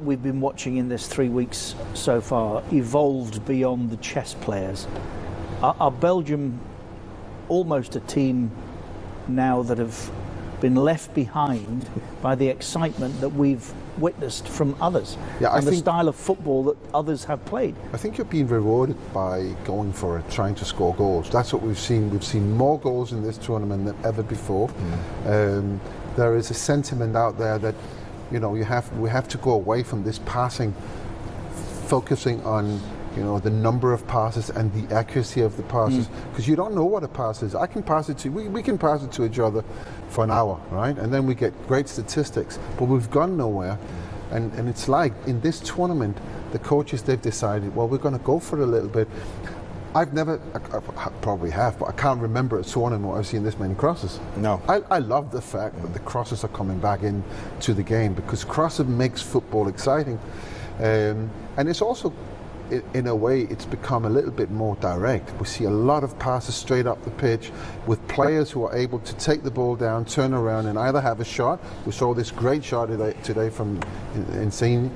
we've been watching in this three weeks so far evolved beyond the chess players? Are, are Belgium almost a team now that have been left behind by the excitement that we've witnessed from others Yeah, I and the think- style of football that others have played? I think you're being rewarded by going for it, trying to score goals. That's what we've seen. We've seen more goals in this tournament than ever before. Um, there is a sentiment out there that, you know, you have we have to go away from this passing, focusing on, you know, the number of passes and the accuracy of the passes, hmm. because you don't know what a pass is. I can pass it to we, we can pass it to each other for an hour, right, and then we get great statistics, but we've gone nowhere. And, and it's like in this tournament, the coaches they've decided, well, we're going to go for it a little bit. I've never, I, I probably have, but I can't remember a tournament where I've seen this many crosses. No. I, I love the fact that the crosses are coming back into the game because crossing makes football exciting, um, and it's also, in a way, it's become a little bit more direct. We see a lot of passes straight up the pitch with players who are able to take the ball down, turn around, and either have a shot. We saw this great shot today, today from In- Insigne,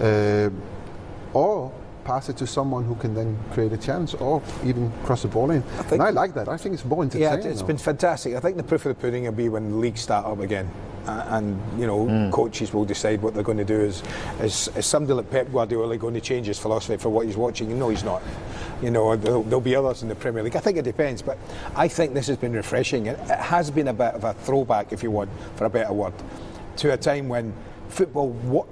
um or pass it to someone who can then create a chance, or even cross the ball in. think- and I like that. I think it's more entertaining. Yeah, entertaining. it's though. been fantastic. I think the proof of the pudding will be when the leagues start up again. Uh, and you know, coaches will decide what they're going to do. Is, is is somebody like Pep Guardiola going to change his philosophy for what he's watching? No, he's not. You know, there'll, there'll be others in the Premier League. I think it depends, but I think this has been refreshing. It, it has been a bit of a throwback, if you want, for a better word, to a time when football. What,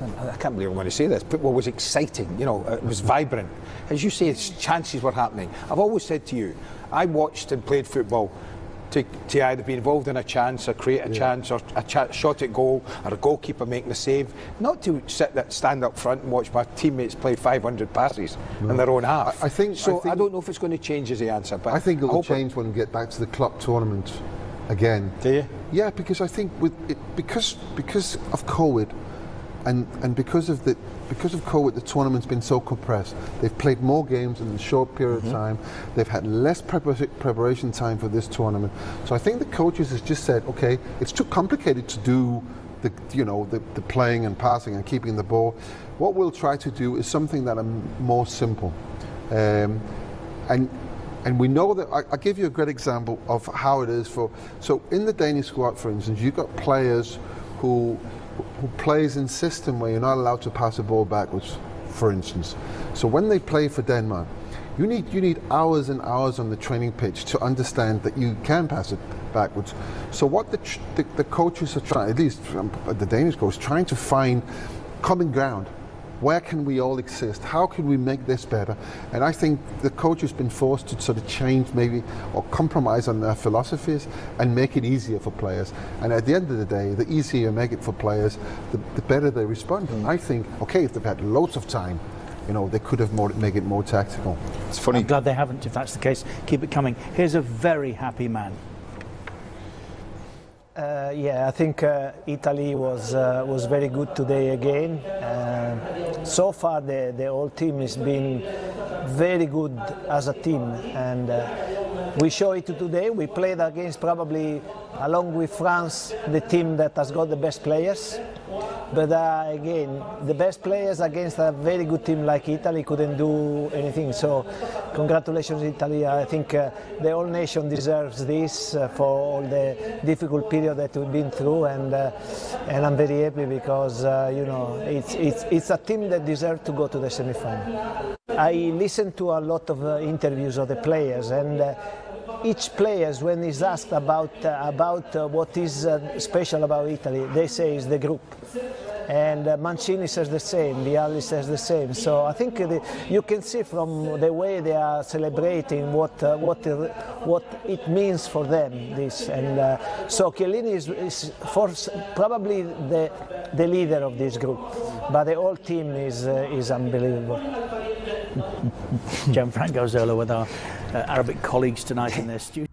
I can't believe I'm going to say this. Football was exciting, you know, uh, it was vibrant. As you say, it's chances were happening. I've always said to you, I watched and played football to, to either be involved in a chance or create a chance or a cha- shot at goal or a goalkeeper making a save, not to sit that stand up front and watch my teammates play 500 passes in their own half. I- I think- so. I I, don't know if it's going to change as the answer, but I think it will hope change when we get back to the club tournament again. Do you? Yeah, because I think with it, because because of COVID, and and because of the because of COVID, the tournament's been so compressed. They've played more games in a short period of time. They've had less prepara- preparation time for this tournament. So I think the coaches has just said, okay, it's too complicated to do the you know the, the playing and passing and keeping the ball. What we'll try to do is something that are more simple. Um, and and we know that I, I'll give you a great example of how it is for so in the Danish squad for instance you've got players who who plays in system where you're not allowed to pass the ball backwards for instance. So when they play for Denmark you need you need hours and hours on the training pitch to understand that you can pass it backwards. So what the the, the coaches are trying at least um, the Danish coach trying to find common ground where can we all exist? How can we make this better? And I think the coach has been forced to sort of change maybe or compromise on their philosophies and make it easier for players. And at the end of the day, the easier you make it for players, the, the better they respond. And I think, okay, if they've had loads of time, you know, they could have more, make it more tactical. it's funny. I'm glad they haven't, if that's the case. Keep it coming. Here's a very happy man. Uh, yeah, I think uh, Italy was uh, was very good today again. So far, the the whole team has been very good as a team, and uh, we show it today. We played against probably, along with France, the team that has got the best players. But uh, again, the best players against a very good team like Italy couldn't do anything. So, congratulations, Italy. I think uh, the whole nation deserves this uh, for all the difficult period that we've been through, and uh, and I'm very happy because uh, you know it's it's it's a team that deserves to go to the semi-final. I listened to a lot of uh, interviews of the players and. Uh, each player, when is asked about uh, about uh, what is uh, special about Italy, they say is the group. And uh, Mancini says the same, Vialli says the same. So I think the, you can see from the way they are celebrating what uh, what what it means for them. This and uh, so Chiellini is, is for probably the the leader of this group, but the whole team is uh, is unbelievable. Gianfranco Zola with our uh, Arabic colleagues tonight in their studio.